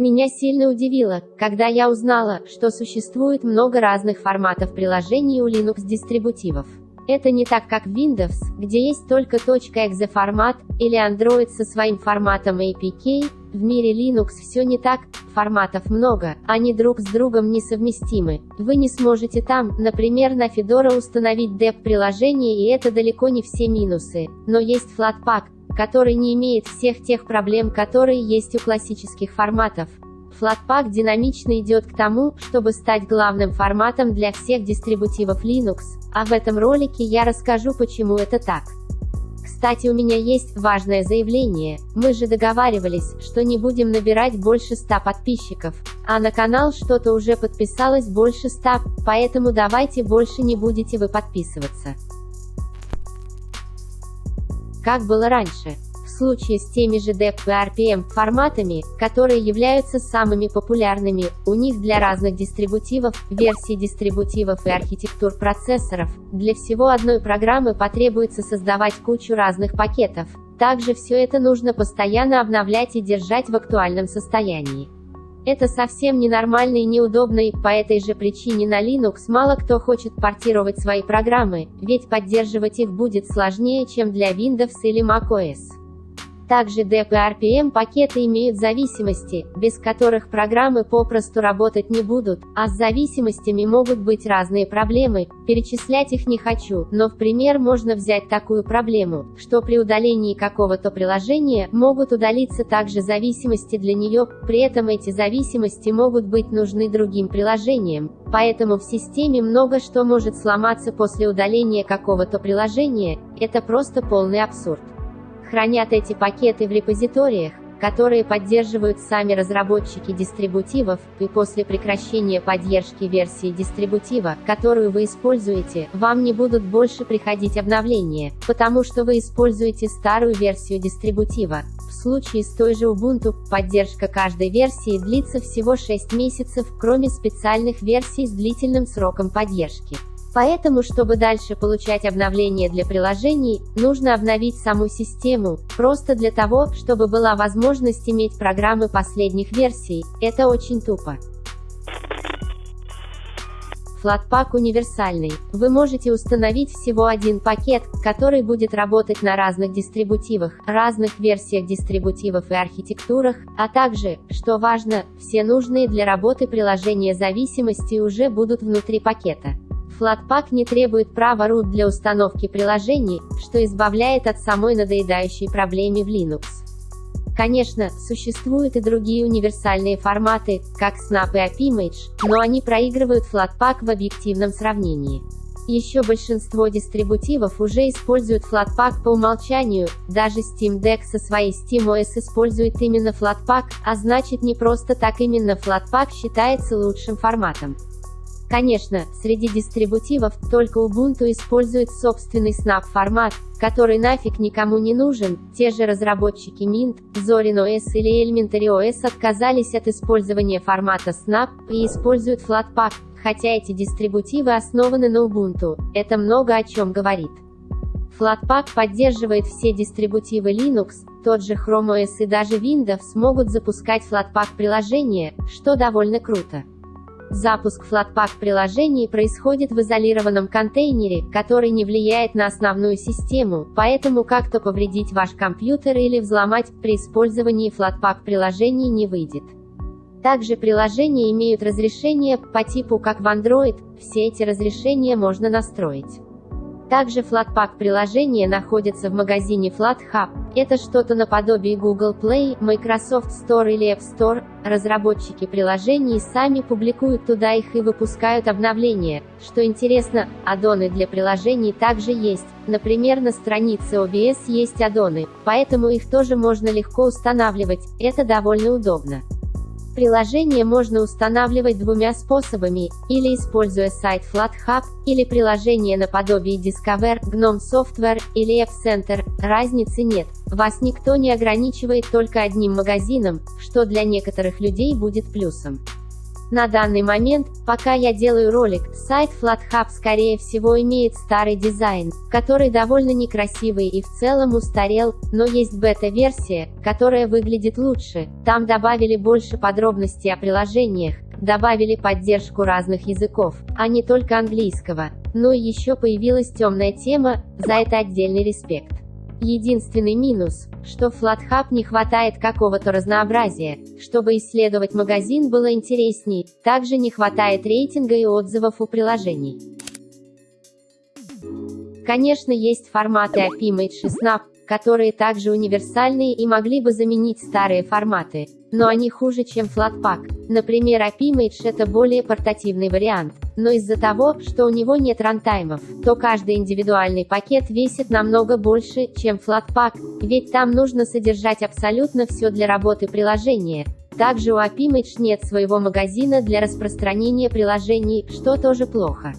Меня сильно удивило, когда я узнала, что существует много разных форматов приложений у Linux-дистрибутивов. Это не так, как Windows, где есть только .exe формат, или Android со своим форматом APK. В мире Linux все не так, форматов много, они друг с другом несовместимы. Вы не сможете там, например, на Fedora установить деп-приложение и это далеко не все минусы. Но есть Flatpak, который не имеет всех тех проблем, которые есть у классических форматов. Flatpak динамично идет к тому, чтобы стать главным форматом для всех дистрибутивов Linux, а в этом ролике я расскажу почему это так. Кстати у меня есть важное заявление, мы же договаривались, что не будем набирать больше 100 подписчиков, а на канал что-то уже подписалось больше 100, поэтому давайте больше не будете вы подписываться. Как было раньше. В случае с теми же DEP и RPM форматами, которые являются самыми популярными, у них для разных дистрибутивов, версий дистрибутивов и архитектур процессоров, для всего одной программы потребуется создавать кучу разных пакетов. Также все это нужно постоянно обновлять и держать в актуальном состоянии. Это совсем ненормально и неудобно и по этой же причине на Linux мало кто хочет портировать свои программы, ведь поддерживать их будет сложнее, чем для Windows или macOS. Также DEP пакеты имеют зависимости, без которых программы попросту работать не будут, а с зависимостями могут быть разные проблемы, перечислять их не хочу, но в пример можно взять такую проблему, что при удалении какого-то приложения, могут удалиться также зависимости для нее, при этом эти зависимости могут быть нужны другим приложениям, поэтому в системе много что может сломаться после удаления какого-то приложения, это просто полный абсурд хранят эти пакеты в репозиториях, которые поддерживают сами разработчики дистрибутивов, и после прекращения поддержки версии дистрибутива, которую вы используете, вам не будут больше приходить обновления, потому что вы используете старую версию дистрибутива. В случае с той же Ubuntu, поддержка каждой версии длится всего 6 месяцев, кроме специальных версий с длительным сроком поддержки. Поэтому, чтобы дальше получать обновления для приложений, нужно обновить саму систему, просто для того, чтобы была возможность иметь программы последних версий. Это очень тупо. Flatpak универсальный. Вы можете установить всего один пакет, который будет работать на разных дистрибутивах, разных версиях дистрибутивов и архитектурах, а также, что важно, все нужные для работы приложения зависимости уже будут внутри пакета. Flatpak не требует права root для установки приложений, что избавляет от самой надоедающей проблемы в Linux. Конечно, существуют и другие универсальные форматы, как Snap и AppImage, но они проигрывают Flatpak в объективном сравнении. Еще большинство дистрибутивов уже используют Flatpak по умолчанию, даже Steam Deck со своей SteamOS использует именно Flatpak, а значит не просто так именно Flatpak считается лучшим форматом. Конечно, среди дистрибутивов только Ubuntu использует собственный Snap формат, который нафиг никому не нужен. Те же разработчики Mint, Zorin OS или Elementary OS отказались от использования формата Snap и используют Flatpak, хотя эти дистрибутивы основаны на Ubuntu. Это много о чем говорит. Flatpak поддерживает все дистрибутивы Linux, тот же Chrome OS и даже Windows могут запускать Flatpak приложения, что довольно круто. Запуск Flatpak приложений происходит в изолированном контейнере, который не влияет на основную систему, поэтому как-то повредить ваш компьютер или взломать при использовании Flatpak приложений не выйдет. Также приложения имеют разрешение по типу как в Android, все эти разрешения можно настроить. Также Flatpak приложения находятся в магазине FlatHub. Это что-то наподобие Google Play, Microsoft Store или App Store. Разработчики приложений сами публикуют туда их и выпускают обновления. Что интересно, аддоны для приложений также есть. Например, на странице OBS есть аддоны, поэтому их тоже можно легко устанавливать. Это довольно удобно. Приложение можно устанавливать двумя способами, или используя сайт FlatHub, или приложение наподобие Discover, GNOME Software, или App Center, разницы нет, вас никто не ограничивает только одним магазином, что для некоторых людей будет плюсом. На данный момент, пока я делаю ролик, сайт FlatHub скорее всего имеет старый дизайн, который довольно некрасивый и в целом устарел, но есть бета-версия, которая выглядит лучше. Там добавили больше подробностей о приложениях, добавили поддержку разных языков, а не только английского. Но еще появилась темная тема, за это отдельный респект. Единственный минус, что в FlatHub не хватает какого-то разнообразия. Чтобы исследовать магазин было интересней, также не хватает рейтинга и отзывов у приложений. Конечно есть форматы AppImage и Snap, которые также универсальные и могли бы заменить старые форматы, но они хуже, чем Flatpak. Например, AppImage это более портативный вариант но из-за того, что у него нет рантаймов, то каждый индивидуальный пакет весит намного больше, чем Flatpak, ведь там нужно содержать абсолютно все для работы приложения. Также у AppImage нет своего магазина для распространения приложений, что тоже плохо.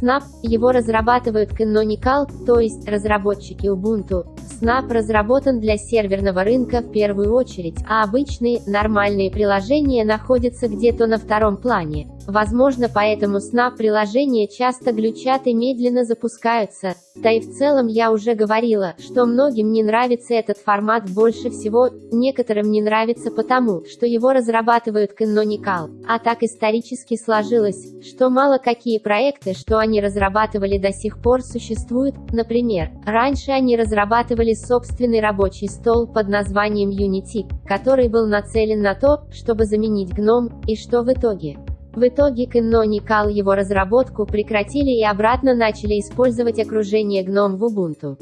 Snap, его разрабатывают Canonical, то есть разработчики Ubuntu. Snap разработан для серверного рынка в первую очередь, а обычные, нормальные приложения находятся где-то на втором плане. Возможно поэтому Snap приложения часто глючат и медленно запускаются. Да и в целом я уже говорила, что многим не нравится этот формат больше всего, некоторым не нравится потому, что его разрабатывают Canonical. А так исторически сложилось, что мало какие проекты, что они разрабатывали до сих пор существуют. Например, раньше они разрабатывали собственный рабочий стол под названием Unity, который был нацелен на то, чтобы заменить GNOME, и что в итоге? В итоге Canonical его разработку прекратили и обратно начали использовать окружение GNOME в Ubuntu.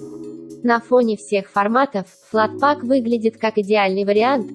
На фоне всех форматов, Flatpak выглядит как идеальный вариант.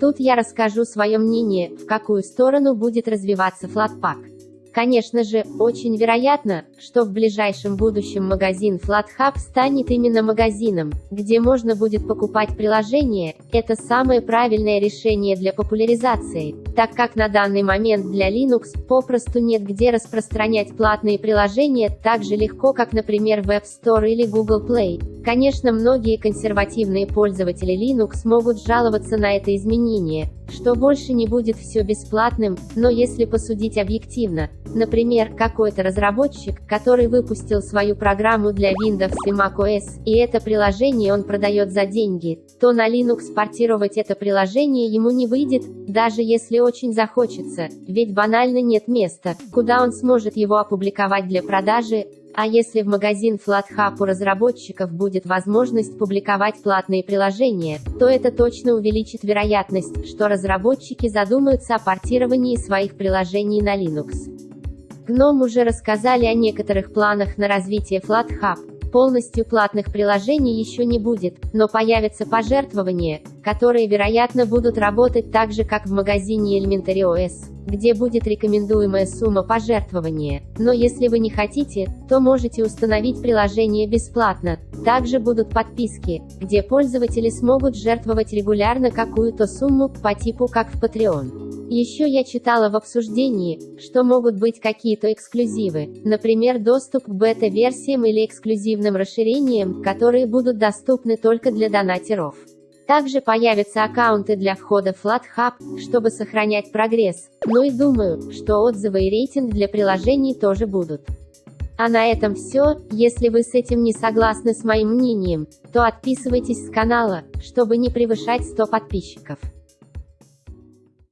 Тут я расскажу свое мнение, в какую сторону будет развиваться Flatpak. Конечно же, очень вероятно, что в ближайшем будущем магазин FlatHub станет именно магазином, где можно будет покупать приложения. Это самое правильное решение для популяризации, так как на данный момент для Linux попросту нет где распространять платные приложения так же легко, как, например, в App Store или Google Play. Конечно, многие консервативные пользователи Linux могут жаловаться на это изменение, что больше не будет все бесплатным, но если посудить объективно, например, какой-то разработчик, который выпустил свою программу для Windows и macOS, и это приложение он продает за деньги, то на Linux портировать это приложение ему не выйдет, даже если очень захочется, ведь банально нет места, куда он сможет его опубликовать для продажи, а если в магазин FlatHub у разработчиков будет возможность публиковать платные приложения, то это точно увеличит вероятность, что разработчики задумаются о портировании своих приложений на Linux. GNOME уже рассказали о некоторых планах на развитие FlatHub. Полностью платных приложений еще не будет, но появятся пожертвования, которые вероятно будут работать так же как в магазине Elementary OS где будет рекомендуемая сумма пожертвования, но если вы не хотите, то можете установить приложение бесплатно. Также будут подписки, где пользователи смогут жертвовать регулярно какую-то сумму, по типу как в Patreon. Еще я читала в обсуждении, что могут быть какие-то эксклюзивы, например доступ к бета-версиям или эксклюзивным расширениям, которые будут доступны только для донатеров. Также появятся аккаунты для входа в FlatHub, чтобы сохранять прогресс. Ну и думаю, что отзывы и рейтинг для приложений тоже будут. А на этом все, если вы с этим не согласны с моим мнением, то отписывайтесь с канала, чтобы не превышать 100 подписчиков.